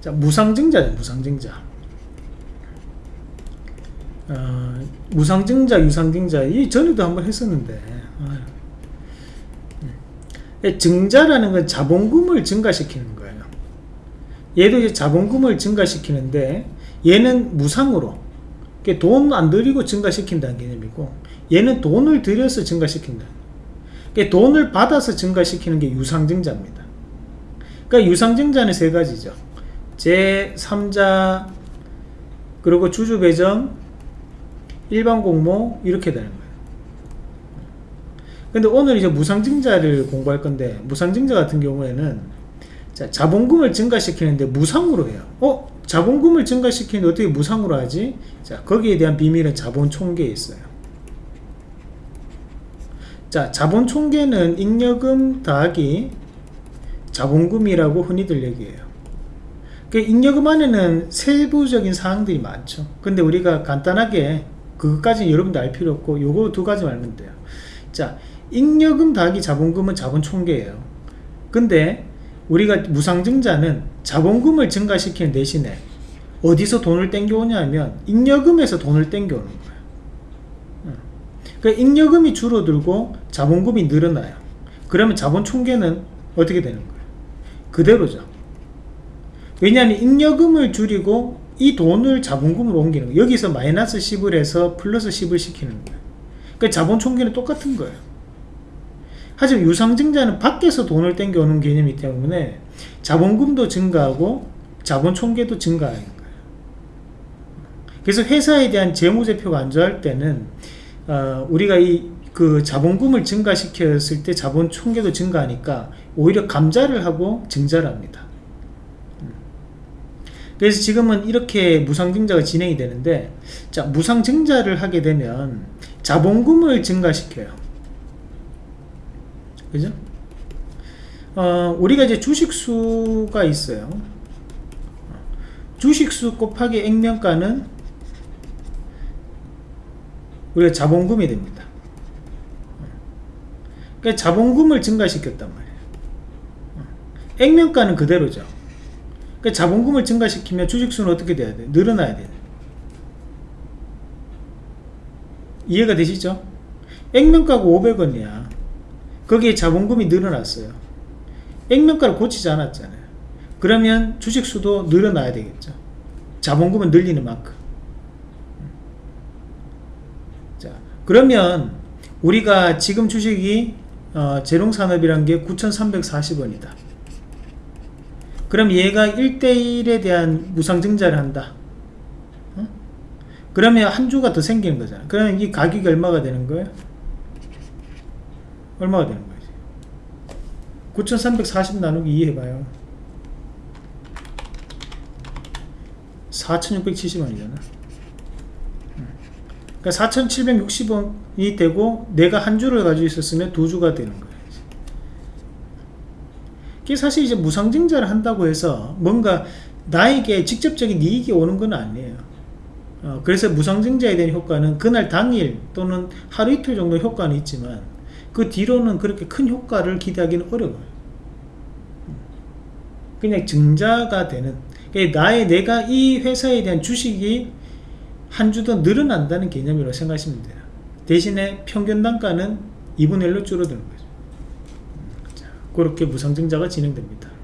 자, 무상증자죠, 무상증자. 어, 무상증자, 유상증자, 이 전에도 한번 했었는데, 아, 음. 증자라는 건 자본금을 증가시키는 거예요. 얘도 이제 자본금을 증가시키는데, 얘는 무상으로, 돈 안 들이고 증가시킨다는 개념이고, 얘는 돈을 들여서 증가시킨다. 돈을 받아서 증가시키는 게 유상증자입니다. 그러니까 유상증자는 세 가지죠. 제3자 그리고 주주 배정 일반 공모 이렇게 되는 거예요. 근데 오늘 이제 무상증자를 공부할 건데 무상증자 같은 경우에는 자, 자본금을 증가시키는데 무상으로 해요. 어? 자본금을 증가시키는데 어떻게 무상으로 하지? 자, 거기에 대한 비밀은 자본 총계에 있어요. 자, 자본 총계는 잉여금 더하기 자본금이라고 흔히들 얘기해요. 그 잉여금 안에는 세부적인 사항들이 많죠. 근데 우리가 간단하게 그것까지 여러분도 알 필요 없고 요거 두 가지 알면 돼요. 자, 잉여금 더하기 자본금은 자본 총계예요. 근데 우리가 무상증자는 자본금을 증가시키는 대신에 어디서 돈을 땡겨오냐 하면 잉여금에서 돈을 땡겨오는 거예요. 그 잉여금이 줄어들고 자본금이 늘어나요. 그러면 자본 총계는 어떻게 되는 거예요? 그대로죠. 왜냐하면 잉여금을 줄이고 이 돈을 자본금으로 옮기는 거예요. 여기서 마이너스 10을 해서 플러스 10을 시키는 거예요. 그러니까 자본 총계는 똑같은 거예요. 하지만 유상증자는 밖에서 돈을 땡겨오는 개념이기 때문에 자본금도 증가하고 자본 총계도 증가하는 거예요. 그래서 회사에 대한 재무제표가 안 좋아할 때는 어, 우리가 이 그 자본금을 증가시켰을 때 자본 총계도 증가하니까 오히려 감자를 하고 증자를 합니다. 그래서 지금은 이렇게 무상증자가 진행이 되는데 자 무상증자를 하게 되면 자본금을 증가시켜요. 그죠? 어, 우리가 이제 주식수가 있어요. 주식수 곱하기 액면가는 우리가 자본금이 됩니다. 그러니까 자본금을 증가시켰단 말이에요. 액면가는 그대로죠. 그러니까 자본금을 증가시키면 주식수는 어떻게 돼야 돼? 늘어나야 돼. 이해가 되시죠? 액면가가 500원이야. 거기에 자본금이 늘어났어요. 액면가를 고치지 않았잖아요. 그러면 주식수도 늘어나야 되겠죠. 자본금은 늘리는 만큼. 자, 그러면 우리가 지금 주식이 어, 재롱산업이란 게 9,340원이다. 그럼 얘가 1대1에 대한 무상증자를 한다. 어? 그러면 한 주가 더 생기는 거잖아. 그러면 이 가격이 얼마가 되는 거예요? 얼마가 되는 거지? 9,340 나누기 2 해봐요. 4,670원이잖아. 그러니까 4,760원이 되고 내가 한 주를 가지고 있었으면 두 주가 되는 거예요. 이게 사실 이제 무상증자를 한다고 해서 뭔가 나에게 직접적인 이익이 오는 건 아니에요. 어, 그래서 무상증자에 대한 효과는 그날 당일 또는 하루 이틀 정도 효과는 있지만 그 뒤로는 그렇게 큰 효과를 기대하기는 어려워요. 그냥 증자가 되는 나의 내가 이 회사에 대한 주식이 한 주 더 늘어난다는 개념으로 생각하시면 돼요. 대신에 평균 단가는 2분의 1로 줄어드는 거죠. 자, 그렇게 무상증자가 진행됩니다.